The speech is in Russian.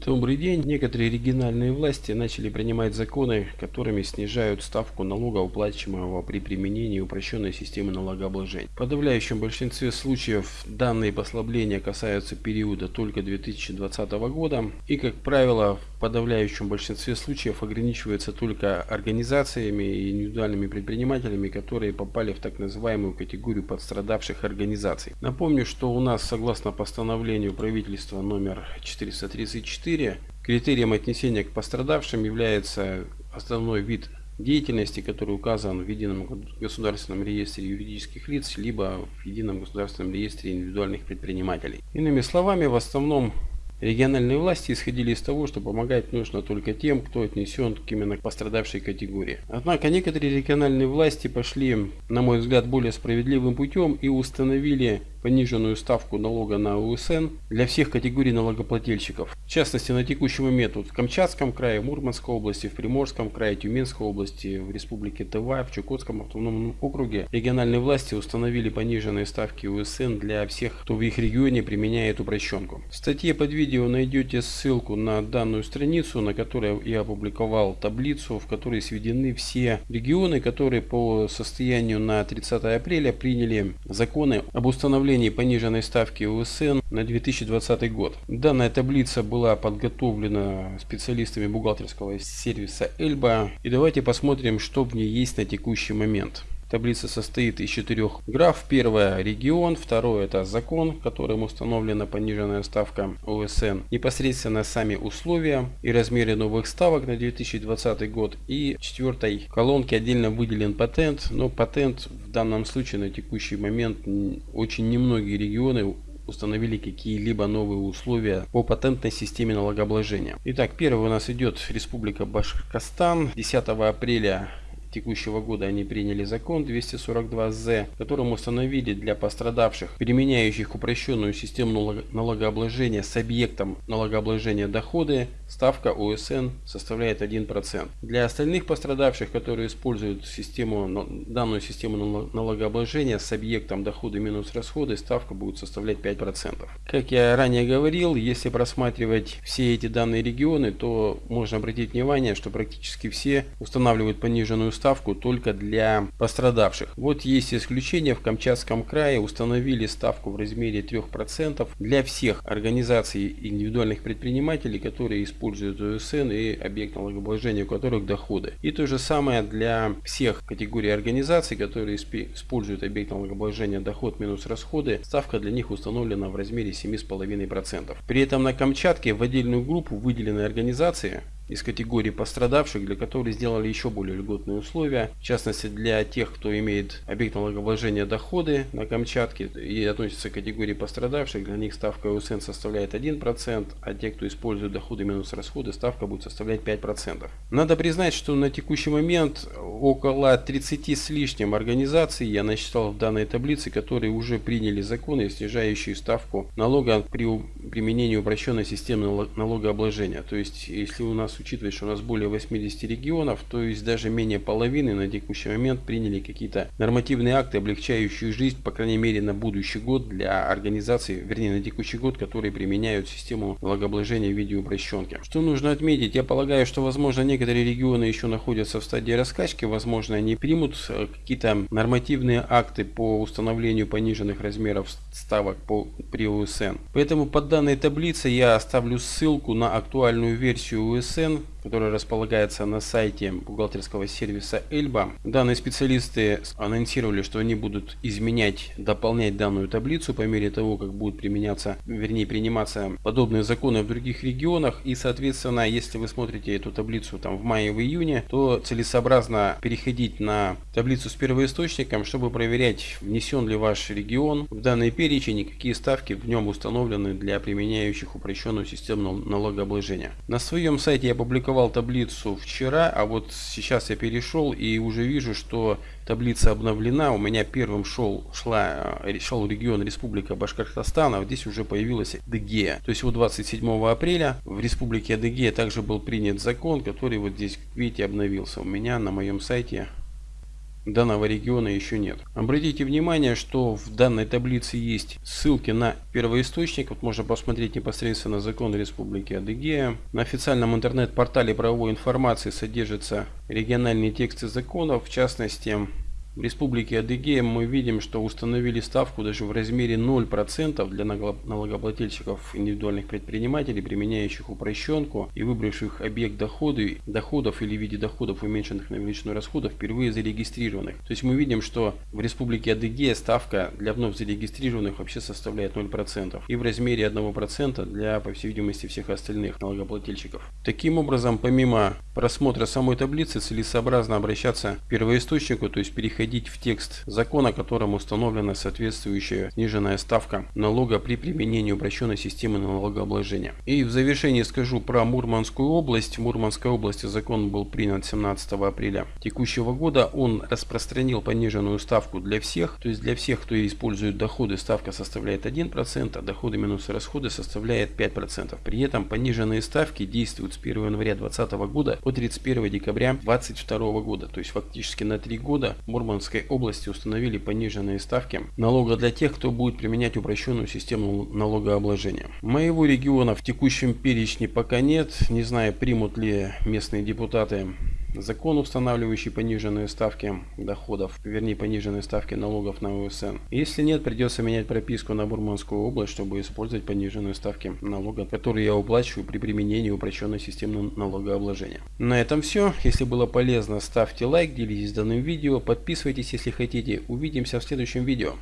Добрый день. Некоторые региональные власти начали принимать законы, которыми снижают ставку налога, уплачиваемого при применении упрощенной системы налогообложения. В подавляющем большинстве случаев данные послабления касаются периода только 2020 года и, как правило, подавляющем большинстве случаев ограничиваются только организациями и индивидуальными предпринимателями, которые попали в так называемую категорию подстрадавших организаций. Напомню, что у нас согласно постановлению правительства номер 434 4. Критерием отнесения к пострадавшим является основной вид деятельности, который указан в Едином государственном реестре юридических лиц, либо в Едином государственном реестре индивидуальных предпринимателей. Иными словами, в основном Региональные власти исходили из того, что помогать нужно только тем, кто отнесен к именно пострадавшей категории. Однако некоторые региональные власти пошли, на мой взгляд, более справедливым путем и установили пониженную ставку налога на УСН для всех категорий налогоплательщиков. В частности, на текущий момент вот в Камчатском крае, в Мурманской области, в Приморском крае, Тюменской области, в Республике Тыва, в Чукотском автономном округе региональные власти установили пониженные ставки УСН для всех, кто в их регионе применяет упрощенку. В статье под видео найдете ссылку на данную страницу, на которой я опубликовал таблицу, в которой сведены все регионы, которые по состоянию на 30 апреля приняли законы об установлении установлении пониженной ставки УСН на 2020 год. Данная таблица была подготовлена специалистами бухгалтерского сервиса Эльба. И давайте посмотрим, что в ней есть на текущий момент. Таблица состоит из четырех граф. Первое – регион, второе – это закон, которым установлена пониженная ставка ОСН. Непосредственно сами условия и размеры новых ставок на 2020 год. И в четвертой колонке отдельно выделен патент, но патент в данном случае на текущий момент очень немногие регионы установили какие-либо новые условия по патентной системе налогообложения. Итак, первый у нас идет Республика Башкортостан. 10 апреля текущего года они приняли закон 242З, которым установили для пострадавших, применяющих упрощенную систему налогообложения с объектом налогообложения доходы, ставка ОСН составляет 1%. Для остальных пострадавших, которые используют систему, данную систему налогообложения с объектом доходы минус расходы, ставка будет составлять 5%. Как я ранее говорил, если просматривать все эти данные регионы, то можно обратить внимание, что практически все устанавливают пониженную ставку только для пострадавших. Вот есть исключение. В Камчатском крае установили ставку в размере 3% для всех организаций индивидуальных предпринимателей, которые используют ОСН и объект налогообложения, у которых доходы. И то же самое для всех категорий организаций, которые используют объект налогообложения доход минус расходы. Ставка для них установлена в размере 7,5%. При этом на Камчатке в отдельную группу выделены организации, из категории пострадавших, для которых сделали еще более льготные условия. В частности, для тех, кто имеет объект налогообложения доходы на Камчатке и относится к категории пострадавших, для них ставка УСН составляет 1%, а те, кто использует доходы минус расходы, ставка будет составлять 5%. Надо признать, что на текущий момент около 30 с лишним организаций я насчитал в данной таблице, которые уже приняли законы, снижающие ставку налога при применении упрощенной системы налогообложения. То есть, если у нас учитывать, что у нас более 80 регионов, то есть даже менее половины на текущий момент приняли какие-то нормативные акты, облегчающие жизнь, по крайней мере, на будущий год для организаций, вернее, на текущий год, которые применяют систему налогообложения в виде упрощенки. Что нужно отметить? Я полагаю, что, возможно, некоторые регионы еще находятся в стадии раскачки, возможно, они примут э, какие-то нормативные акты по установлению пониженных размеров ставок по, при УСН. Поэтому под данной таблицей я оставлю ссылку на актуальную версию УСН который располагается на сайте бухгалтерского сервиса Эльба. Данные специалисты анонсировали, что они будут изменять, дополнять данную таблицу по мере того, как будут применяться, вернее приниматься подобные законы в других регионах. И соответственно, если вы смотрите эту таблицу там в мае, в июне, то целесообразно переходить на таблицу с первоисточником, чтобы проверять, внесен ли ваш регион в данный перечень и какие ставки в нем установлены для применяющих упрощенную систему налогообложения. На своем сайте я опубликовал таблицу вчера, а вот сейчас я перешел и уже вижу, что таблица обновлена. У меня первым шел, шла, э, шел регион Республика Башкортостан, а здесь уже появилась Адыгея. То есть вот 27 апреля в Республике Адыгея также был принят закон, который вот здесь, видите, обновился у меня на моем сайте данного региона еще нет. Обратите внимание, что в данной таблице есть ссылки на первоисточник. Вот можно посмотреть непосредственно закон Республики Адыгея. На официальном интернет-портале правовой информации содержатся региональные тексты законов, в частности в Республике Адыгея мы видим, что установили ставку даже в размере 0% для налогоплательщиков индивидуальных предпринимателей, применяющих упрощенку и выбравших объект доходы, доходов или в виде доходов, уменьшенных на величину расходов, впервые зарегистрированных. То есть мы видим, что в Республике Адыгея ставка для вновь зарегистрированных вообще составляет 0% и в размере 1% для, по всей видимости, всех остальных налогоплательщиков. Таким образом, помимо просмотра самой таблицы, целесообразно обращаться к первоисточнику, то есть переходить переходить в текст закона, которым установлена соответствующая сниженная ставка налога при применении упрощенной системы налогообложения. И в завершение скажу про Мурманскую область. В Мурманской области закон был принят 17 апреля текущего года. Он распространил пониженную ставку для всех. То есть для всех, кто использует доходы, ставка составляет 1%, а доходы минус расходы составляет 5%. При этом пониженные ставки действуют с 1 января 2020 года по 31 декабря 2022 года. То есть фактически на 3 года Мурманская Мурманской области установили пониженные ставки налога для тех, кто будет применять упрощенную систему налогообложения. Моего региона в текущем перечне пока нет. Не знаю, примут ли местные депутаты закон, устанавливающий пониженные ставки доходов, вернее пониженные ставки налогов на УСН. Если нет, придется менять прописку на Бурманскую область, чтобы использовать пониженные ставки налога, которые я уплачиваю при применении упрощенной системы налогообложения. На этом все. Если было полезно, ставьте лайк, делитесь данным видео, подписывайтесь, если хотите. Увидимся в следующем видео.